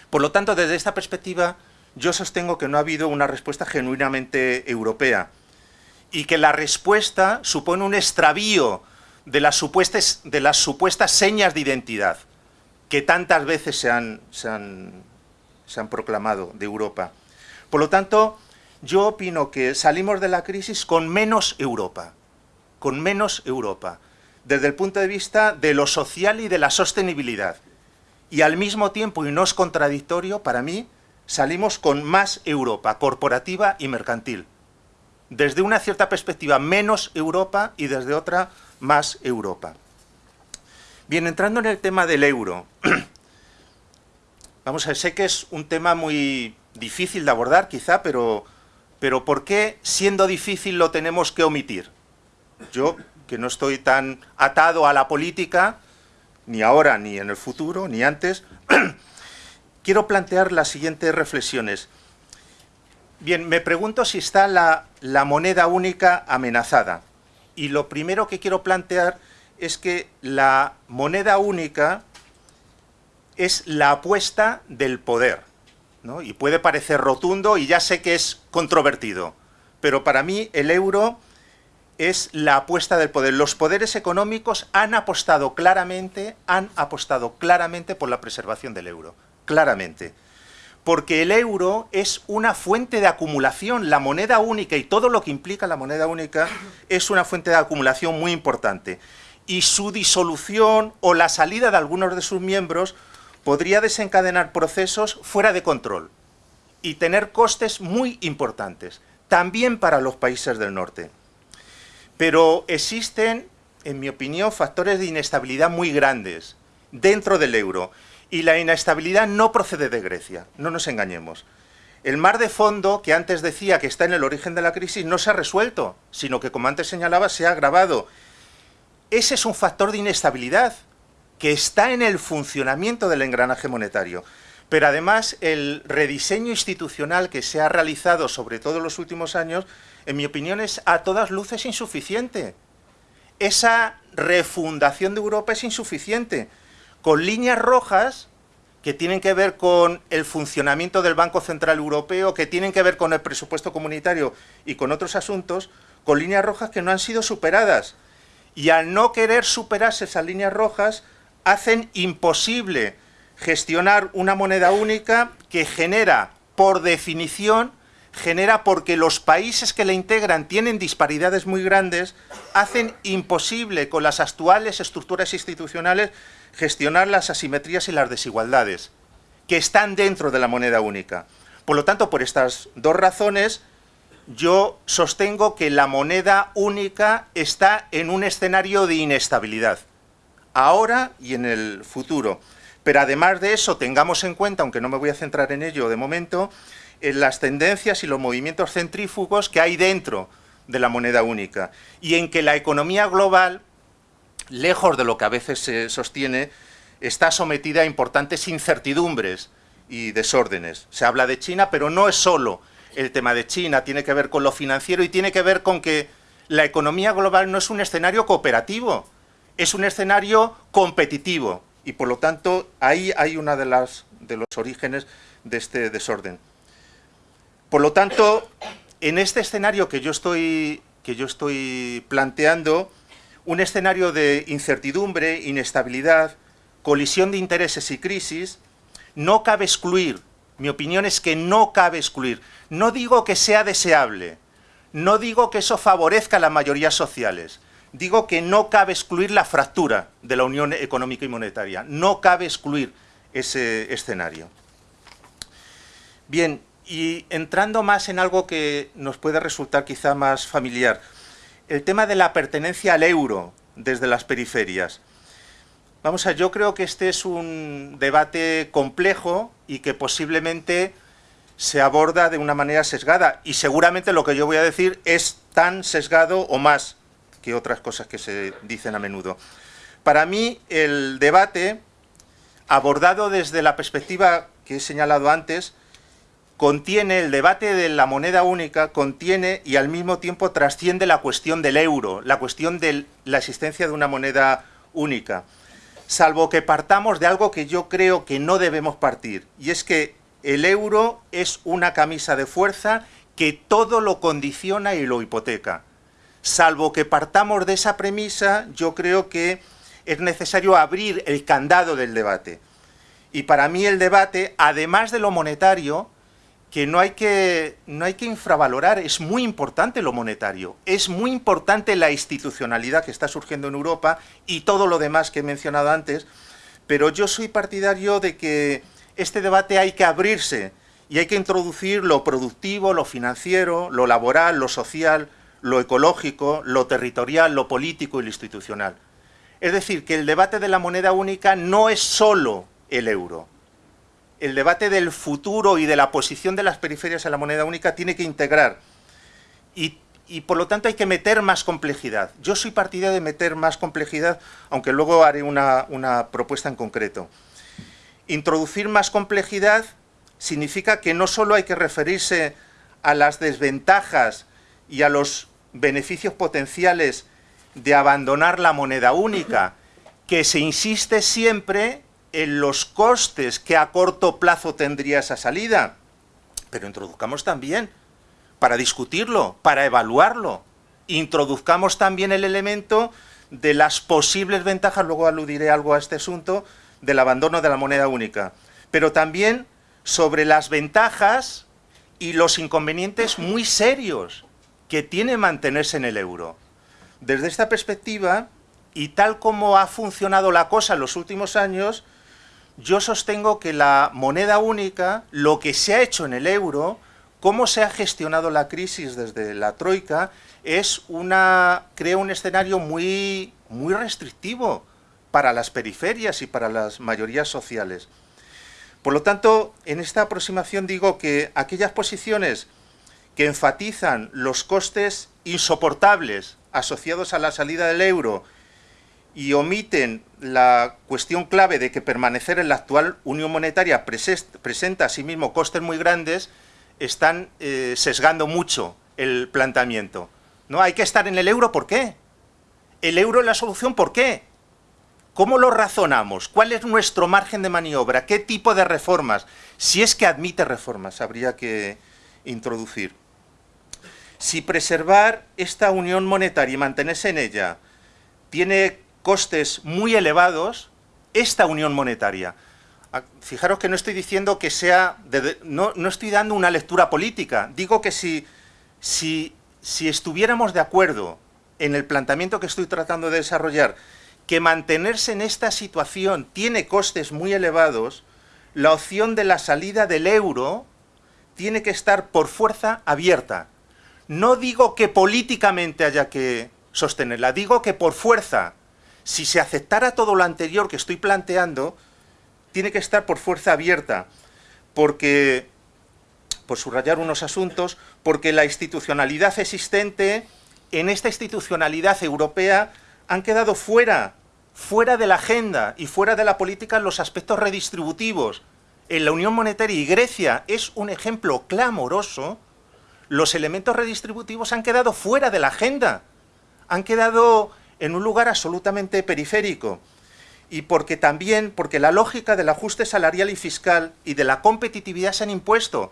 Por lo tanto, desde esta perspectiva, yo sostengo que no ha habido una respuesta genuinamente europea y que la respuesta supone un extravío de las supuestas, de las supuestas señas de identidad que tantas veces se han, se han se han proclamado de Europa. Por lo tanto, yo opino que salimos de la crisis con menos Europa, con menos Europa, desde el punto de vista de lo social y de la sostenibilidad. Y al mismo tiempo, y no es contradictorio, para mí, salimos con más Europa, corporativa y mercantil. Desde una cierta perspectiva, menos Europa y desde otra, más Europa. Bien, entrando en el tema del euro, [clears throat] Vamos a ver, sé que es un tema muy difícil de abordar quizá, pero, pero ¿por qué siendo difícil lo tenemos que omitir? Yo, que no estoy tan atado a la política, ni ahora, ni en el futuro, ni antes, [clears throat] quiero plantear las siguientes reflexiones. Bien, me pregunto si está la, moneda única amenazada. Y lo primero que quiero plantear es que la moneda única es la apuesta del poder. ¿no? Y puede parecer rotundo y ya sé que es controvertido, pero para mí el euro es la apuesta del poder. Los poderes económicos han apostado claramente, han apostado claramente por la preservación del euro, claramente. Porque el euro es una fuente de acumulación, la moneda única y todo lo que implica la moneda única es una fuente de acumulación muy importante. Y su disolución o la salida de algunos de sus miembros podría desencadenar procesos fuera de control y tener costes muy importantes, también para los países del norte. Pero existen, en mi opinión, factores de inestabilidad muy grandes dentro del euro, y la inestabilidad no procede de Grecia, no nos engañemos. El mar de fondo, que antes decía que está en el origen de la crisis, no se ha resuelto, sino que, como antes señalaba, se ha agravado. Ese es un factor de inestabilidad que está en el funcionamiento del engranaje monetario. Pero además el rediseño institucional que se ha realizado, sobre todo en los últimos años, en mi opinión es a todas luces insuficiente. Esa refundación de Europa es insuficiente, con líneas rojas que tienen que ver con el funcionamiento del Banco Central Europeo, que tienen que ver con el presupuesto comunitario y con otros asuntos, con líneas rojas que no han sido superadas. Y al no querer superarse esas líneas rojas, hacen imposible gestionar una moneda única que genera, por definición, genera porque los países que la integran tienen disparidades muy grandes, hacen imposible con las actuales estructuras institucionales gestionar las asimetrías y las desigualdades que están dentro de la moneda única. Por lo tanto, por estas dos razones, yo sostengo que la moneda única está en un escenario de inestabilidad, ahora y en el futuro. Pero además de eso, tengamos en cuenta, aunque no me voy a centrar en ello de momento, en las tendencias y los movimientos centrífugos que hay dentro de la moneda única y en que la economía global, lejos de lo que a veces se sostiene, está sometida a importantes incertidumbres y desórdenes. Se habla de China, pero no es solo el tema de China, tiene que ver con lo financiero y tiene que ver con que la economía global no es un escenario cooperativo, es un escenario competitivo y por lo tanto ahí hay uno de, de los orígenes de este desorden. Por lo tanto, en este escenario que yo estoy, que yo estoy planteando, un escenario de incertidumbre, inestabilidad, colisión de intereses y crisis, no cabe excluir, mi opinión es que no cabe excluir, no digo que sea deseable, no digo que eso favorezca a las mayorías sociales, digo que no cabe excluir la fractura de la Unión Económica y Monetaria, no cabe excluir ese escenario. Bien, y entrando más en algo que nos puede resultar quizá más familiar, el tema de la pertenencia al euro desde las periferias. Vamos a, yo creo que este es un debate complejo y que posiblemente se aborda de una manera sesgada y seguramente lo que yo voy a decir es tan sesgado o más que otras cosas que se dicen a menudo. Para mí el debate, abordado desde la perspectiva que he señalado antes, contiene, el debate de la moneda única contiene y al mismo tiempo trasciende la cuestión del euro, la cuestión de la existencia de una moneda única salvo que partamos de algo que yo creo que no debemos partir, y es que el euro es una camisa de fuerza que todo lo condiciona y lo hipoteca. Salvo que partamos de esa premisa, yo creo que es necesario abrir el candado del debate. Y para mí el debate, además de lo monetario, que no hay que, no hay que infravalorar, es muy importante lo monetario, es muy importante la institucionalidad que está surgiendo en Europa y todo lo demás que he mencionado antes, pero yo soy partidario de que este debate hay que abrirse y hay que introducir lo productivo, lo financiero, lo laboral, lo social, lo ecológico, lo territorial, lo político y lo institucional. Es decir, que el debate de la moneda única no es solo el euro, el debate del futuro y de la posición de las periferias en la moneda única tiene que integrar y, por lo tanto hay que meter más complejidad. Yo soy partidario de meter más complejidad, aunque luego haré una, una propuesta en concreto. Introducir más complejidad significa que no solo hay que referirse a las desventajas y a los beneficios potenciales de abandonar la moneda única, que se insiste siempre en los costes que a corto plazo tendría esa salida, pero introduzcamos también, para discutirlo, para evaluarlo, introduzcamos también el elemento de las posibles ventajas, luego aludiré algo a este asunto, del abandono de la moneda única, pero también sobre las ventajas y los inconvenientes muy serios que tiene mantenerse en el euro. Desde esta perspectiva, y tal como ha funcionado la cosa en los últimos años, yo sostengo que la moneda única, lo que se ha hecho en el euro, cómo se ha gestionado la crisis desde la Troika, es una, crea un escenario muy, muy restrictivo para las periferias y para las mayorías sociales. Por lo tanto, en esta aproximación digo que aquellas posiciones que enfatizan los costes insoportables asociados a la salida del euro y omiten la cuestión clave de que permanecer en la actual unión monetaria presenta asimismo costes muy grandes, están eh, sesgando mucho el planteamiento. ¿No? Hay que estar en el euro, ¿por qué? ¿El euro es la solución, por qué? ¿Cómo lo razonamos? ¿Cuál es nuestro margen de maniobra? ¿Qué tipo de reformas? Si es que admite reformas, habría que introducir. Si preservar esta unión monetaria y mantenerse en ella tiene costes muy elevados esta unión monetaria. fijaros que no estoy diciendo que sea, no, no, estoy dando una lectura política, digo que si, si, si estuviéramos de acuerdo en el planteamiento que estoy tratando de desarrollar, que mantenerse en esta situación tiene costes muy elevados, la opción de la salida del euro tiene que estar por fuerza abierta. No digo que políticamente haya que sostenerla, digo que por fuerza, si se aceptara todo lo anterior que estoy planteando, tiene que estar por fuerza abierta, porque, por subrayar unos asuntos, porque la institucionalidad existente, en esta institucionalidad europea, han quedado fuera, fuera de la agenda y fuera de la política los aspectos redistributivos. En la Unión Monetaria y Grecia es un ejemplo clamoroso, los elementos redistributivos han quedado fuera de la agenda, han quedado en un lugar absolutamente periférico y porque también, porque la lógica del ajuste salarial y fiscal y de la competitividad se han impuesto.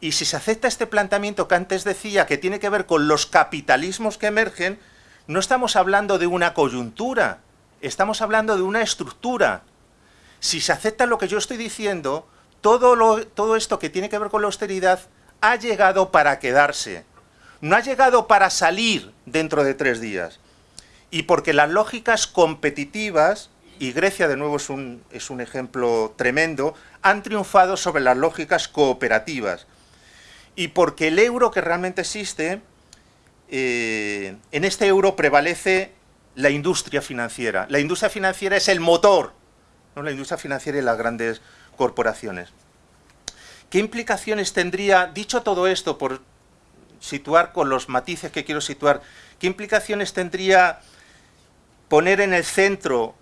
Y si se acepta este planteamiento que antes decía que tiene que ver con los capitalismos que emergen, no estamos hablando de una coyuntura, estamos hablando de una estructura. Si se acepta lo que yo estoy diciendo, todo, lo, todo esto que tiene que ver con la austeridad ha llegado para quedarse. No ha llegado para salir dentro de tres días. Y porque las lógicas competitivas y Grecia de nuevo es un, es un ejemplo tremendo, han triunfado sobre las lógicas cooperativas. Y porque el euro que realmente existe, eh, en este euro prevalece la industria financiera. La industria financiera es el motor, ¿no? la industria financiera y las grandes corporaciones. ¿Qué implicaciones tendría, dicho todo esto, por situar con los matices que quiero situar, qué implicaciones tendría poner en el centro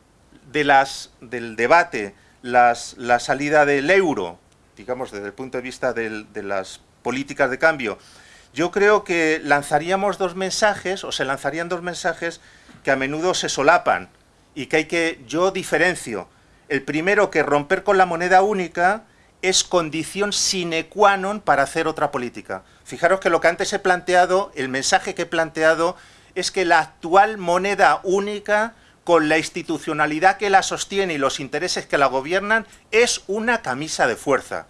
de las, del debate la salida del euro, digamos desde el punto de vista de las políticas de cambio, yo creo que lanzaríamos dos mensajes, o se lanzarían dos mensajes que a menudo se solapan y que hay que, yo diferencio. El primero, que romper con la moneda única es condición sine qua non para hacer otra política. Fijaros que lo que antes he planteado, el mensaje que he planteado, es que la actual moneda única con la institucionalidad que la sostiene y los intereses que la gobiernan, es una camisa de fuerza.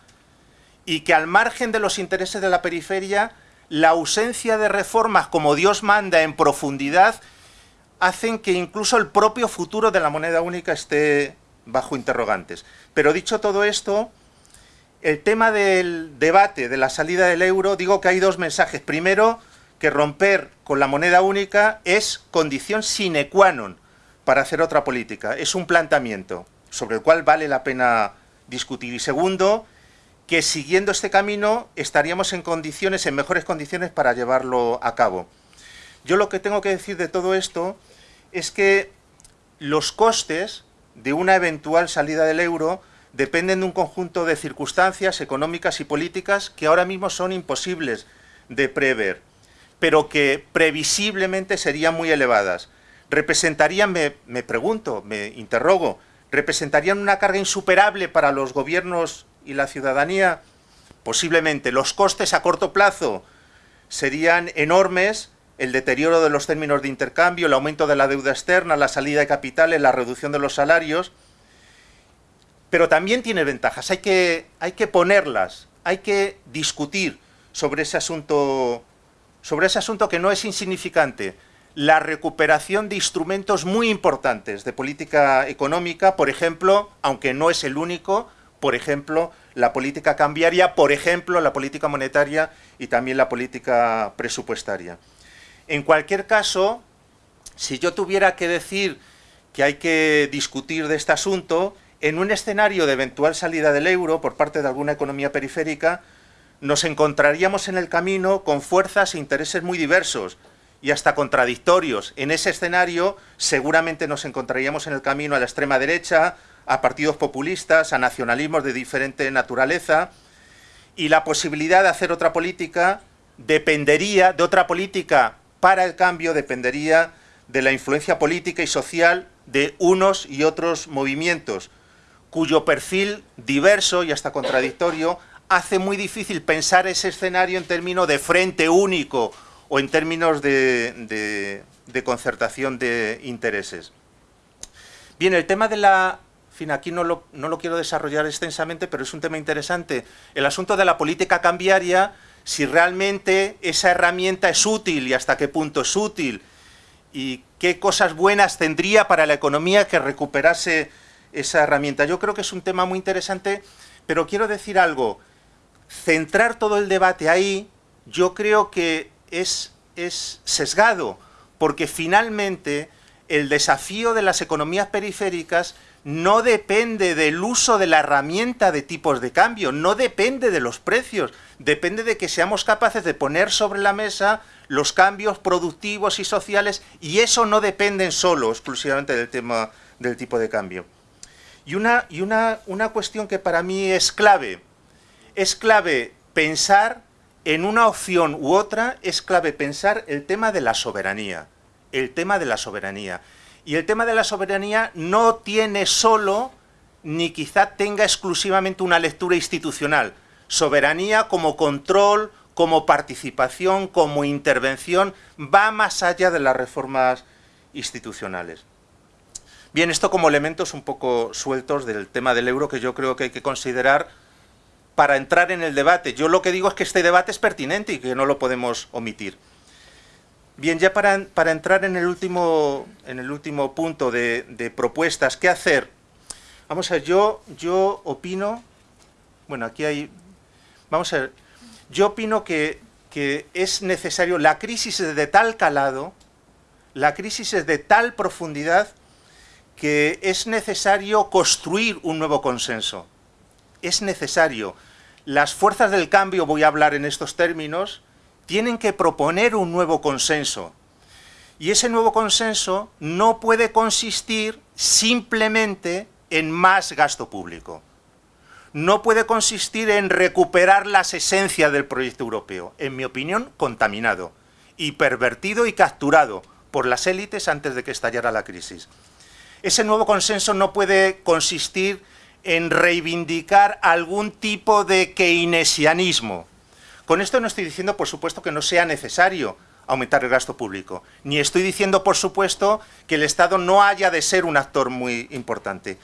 Y que al margen de los intereses de la periferia, la ausencia de reformas como Dios manda en profundidad, hacen que incluso el propio futuro de la moneda única esté bajo interrogantes. Pero dicho todo esto, el tema del debate de la salida del euro, digo que hay dos mensajes. Primero, que romper con la moneda única es condición sine qua non para hacer otra política. Es un planteamiento sobre el cual vale la pena discutir. Y segundo, que siguiendo este camino estaríamos en condiciones, en mejores condiciones para llevarlo a cabo. Yo lo que tengo que decir de todo esto es que los costes de una eventual salida del euro dependen de un conjunto de circunstancias económicas y políticas que ahora mismo son imposibles de prever, pero que previsiblemente serían muy elevadas. Representarían, me, pregunto, me interrogo, representarían una carga insuperable para los gobiernos y la ciudadanía, posiblemente. Los costes a corto plazo serían enormes, el deterioro de los términos de intercambio, el aumento de la deuda externa, la salida de capitales, la reducción de los salarios, pero también tiene ventajas, hay que, hay que ponerlas, hay que discutir sobre ese asunto, sobre ese asunto que no es insignificante, la recuperación de instrumentos muy importantes de política económica, por ejemplo, aunque no es el único, por ejemplo, la política cambiaria, por ejemplo, la política monetaria y también la política presupuestaria. En cualquier caso, si yo tuviera que decir que hay que discutir de este asunto, en un escenario de eventual salida del euro por parte de alguna economía periférica, nos encontraríamos en el camino con fuerzas e intereses muy diversos, y hasta contradictorios. En ese escenario seguramente nos encontraríamos en el camino a la extrema derecha, a partidos populistas, a nacionalismos de diferente naturaleza, y la posibilidad de hacer otra política dependería de otra política para el cambio, dependería de la influencia política y social de unos y otros movimientos, cuyo perfil diverso y hasta contradictorio hace muy difícil pensar ese escenario en términos de frente único o en términos de, concertación de intereses. Bien, el tema de la fin, aquí no lo, no lo quiero desarrollar extensamente, pero es un tema interesante, el asunto de la política cambiaria, si realmente esa herramienta es útil y hasta qué punto es útil, y qué cosas buenas tendría para la economía que recuperase esa herramienta. Yo creo que es un tema muy interesante, pero quiero decir algo, centrar todo el debate ahí, yo creo que es, es sesgado, porque finalmente el desafío de las economías periféricas no depende del uso de la herramienta de tipos de cambio, no depende de los precios, depende de que seamos capaces de poner sobre la mesa los cambios productivos y sociales, y eso no depende solo exclusivamente del tema del tipo de cambio. Y una, y una, una cuestión que para mí es clave, es clave pensar en una opción u otra, es clave pensar el tema de la soberanía, el tema de la soberanía. Y el tema de la soberanía no tiene solo, ni quizá tenga exclusivamente una lectura institucional. Soberanía como control, como participación, como intervención, va más allá de las reformas institucionales. Bien, esto como elementos un poco sueltos del tema del euro que yo creo que hay que considerar para entrar en el debate. Yo lo que digo es que este debate es pertinente y que no lo podemos omitir. Bien, ya para, entrar en el último, en el último punto de, propuestas, ¿qué hacer? Vamos a ver, yo, yo opino, bueno, aquí hay, vamos a ver, yo opino que, que es necesario, la crisis es de tal calado, la crisis es de tal profundidad, que es necesario construir un nuevo consenso. Es necesario. Las fuerzas del cambio, voy a hablar en estos términos, tienen que proponer un nuevo consenso. Y ese nuevo consenso no puede consistir simplemente en más gasto público. No puede consistir en recuperar las esencias del proyecto europeo, en mi opinión, contaminado y pervertido y capturado por las élites antes de que estallara la crisis. Ese nuevo consenso no puede consistir en reivindicar algún tipo de keynesianismo, con esto no estoy diciendo, por supuesto, que no sea necesario aumentar el gasto público, ni estoy diciendo, por supuesto, que el Estado no haya de ser un actor muy importante.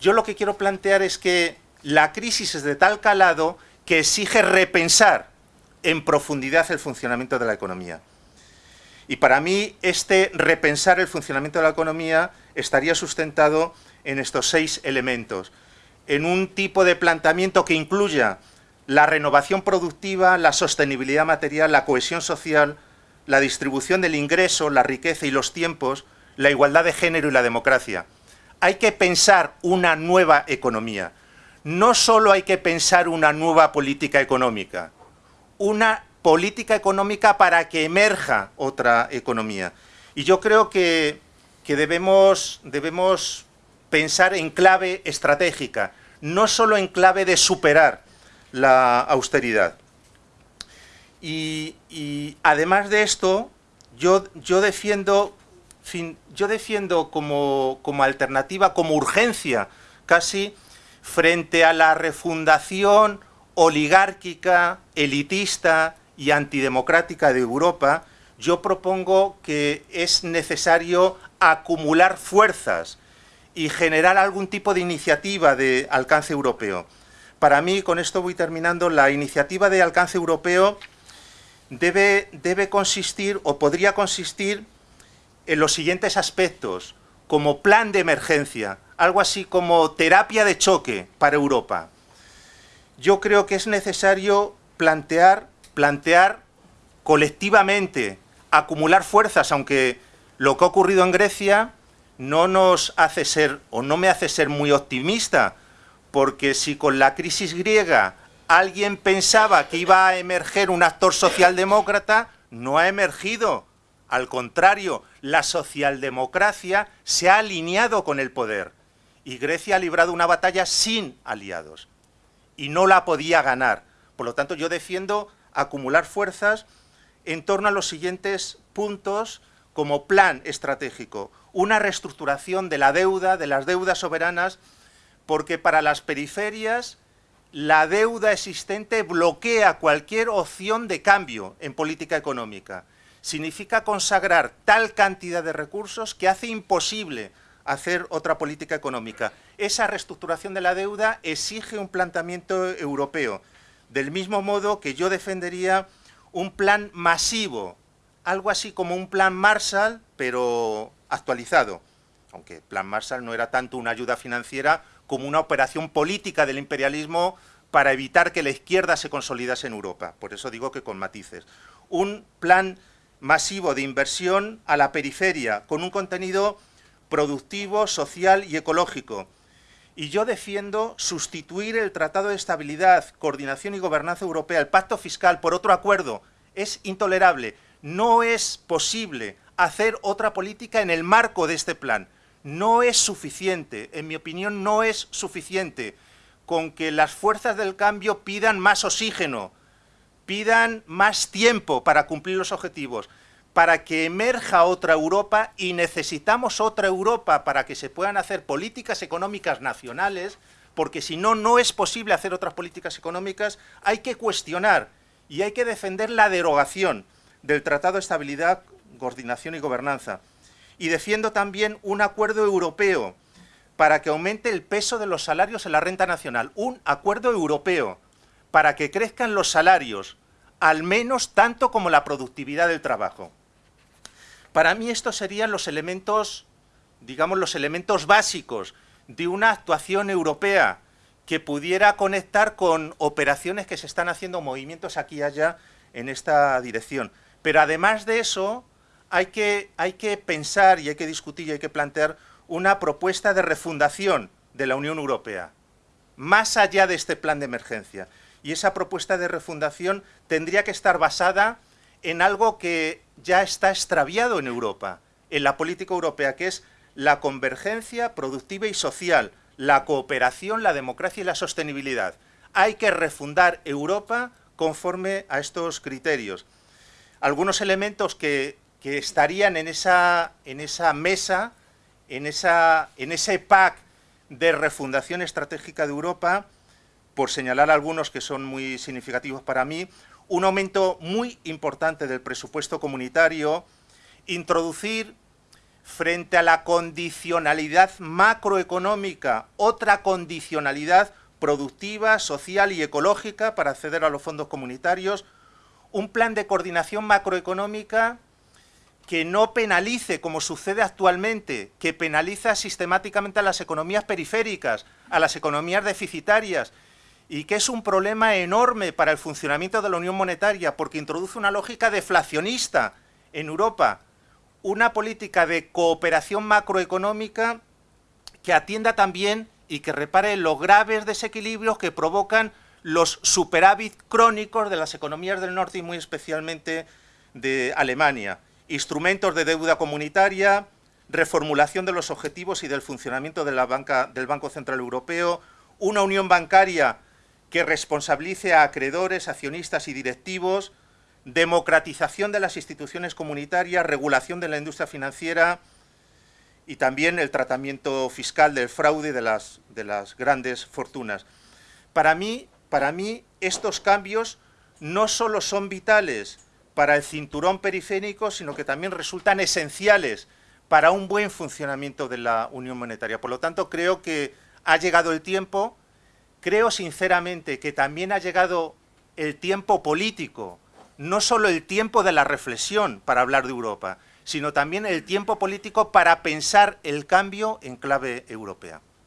Yo lo que quiero plantear es que la crisis es de tal calado que exige repensar en profundidad el funcionamiento de la economía. Y para mí, este repensar el funcionamiento de la economía estaría sustentado en estos seis elementos. En un tipo de planteamiento que incluya la renovación productiva, la sostenibilidad material, la cohesión social, la distribución del ingreso, la riqueza y los tiempos, la igualdad de género y la democracia. Hay que pensar una nueva economía. No solo hay que pensar una nueva política económica, una política económica para que emerja otra economía. Y yo creo que, que debemos, debemos pensar en clave estratégica, no solo en clave de superar la austeridad. Y, además de esto, yo, yo defiendo, yo defiendo como, como alternativa, como urgencia casi, frente a la refundación oligárquica, elitista y antidemocrática de Europa, yo propongo que es necesario acumular fuerzas y generar algún tipo de iniciativa de alcance europeo. Para mí, con esto voy terminando, la iniciativa de alcance europeo debe, debe consistir o podría consistir en los siguientes aspectos, como plan de emergencia, algo así como terapia de choque para Europa. Yo creo que es necesario plantear, plantear colectivamente, acumular fuerzas, aunque lo que ha ocurrido en Grecia no nos hace ser, o no me hace ser muy optimista, porque si con la crisis griega alguien pensaba que iba a emerger un actor socialdemócrata, no ha emergido. Al contrario, la socialdemocracia se ha alineado con el poder y Grecia ha librado una batalla sin aliados y no la podía ganar. Por lo tanto, yo defiendo acumular fuerzas en torno a los siguientes puntos como plan estratégico. Una reestructuración de la deuda, de las deudas soberanas, porque para las periferias la deuda existente bloquea cualquier opción de cambio en política económica. Significa consagrar tal cantidad de recursos que hace imposible hacer otra política económica. Esa reestructuración de la deuda exige un planteamiento europeo, del mismo modo que yo defendería un plan masivo, algo así como un plan Marshall, pero actualizado, aunque plan Marshall no era tanto una ayuda financiera como una operación política del imperialismo para evitar que la izquierda se consolidase en Europa. Por eso digo que con matices. Un plan masivo de inversión a la periferia, con un contenido productivo, social y ecológico. Y yo defiendo sustituir el Tratado de Estabilidad, Coordinación y Gobernanza Europea, el Pacto Fiscal, por otro acuerdo. Es intolerable. No es posible hacer otra política en el marco de este plan. No es suficiente, en mi opinión no es suficiente con que las fuerzas del cambio pidan más oxígeno, pidan más tiempo para cumplir los objetivos, para que emerja otra Europa y necesitamos otra Europa para que se puedan hacer políticas económicas nacionales, porque si no, no es posible hacer otras políticas económicas, hay que cuestionar y hay que defender la derogación del Tratado de Estabilidad, Coordinación y Gobernanza. Y defiendo también un acuerdo europeo para que aumente el peso de los salarios en la renta nacional. Un acuerdo europeo para que crezcan los salarios, al menos tanto como la productividad del trabajo. Para mí estos serían los elementos, digamos, los elementos básicos de una actuación europea que pudiera conectar con operaciones que se están haciendo, movimientos aquí y allá en esta dirección. Pero además de eso, hay que, hay que pensar y hay que discutir y hay que plantear una propuesta de refundación de la Unión Europea, más allá de este plan de emergencia. Y esa propuesta de refundación tendría que estar basada en algo que ya está extraviado en Europa, en la política europea, que es la convergencia productiva y social, la cooperación, la democracia y la sostenibilidad. Hay que refundar Europa conforme a estos criterios. Algunos elementos que, que estarían en esa, en esa mesa en, esa, en ese PAC de refundación estratégica de Europa, por señalar algunos que son muy significativos para mí, un aumento muy importante del presupuesto comunitario, introducir frente a la condicionalidad macroeconómica otra condicionalidad productiva, social y ecológica para acceder a los fondos comunitarios, un plan de coordinación macroeconómica que no penalice, como sucede actualmente, que penaliza sistemáticamente a las economías periféricas, a las economías deficitarias, y que es un problema enorme para el funcionamiento de la Unión Monetaria, porque introduce una lógica deflacionista en Europa, una política de cooperación macroeconómica que atienda también y que repare los graves desequilibrios que provocan los superávit crónicos de las economías del norte y muy especialmente de Alemania instrumentos de deuda comunitaria, reformulación de los objetivos y del funcionamiento del Banco Central Europeo, una unión bancaria que responsabilice a acreedores, accionistas y directivos, democratización de las instituciones comunitarias, regulación de la industria financiera y también el tratamiento fiscal del fraude de las, de las grandes fortunas. Para mí, para mí, estos cambios no solo son vitales para el cinturón periférico, sino que también resultan esenciales para un buen funcionamiento de la Unión Monetaria. Por lo tanto, creo que ha llegado el tiempo, creo sinceramente que también ha llegado el tiempo político, no solo el tiempo de la reflexión para hablar de Europa, sino también el tiempo político para pensar el cambio en clave europea.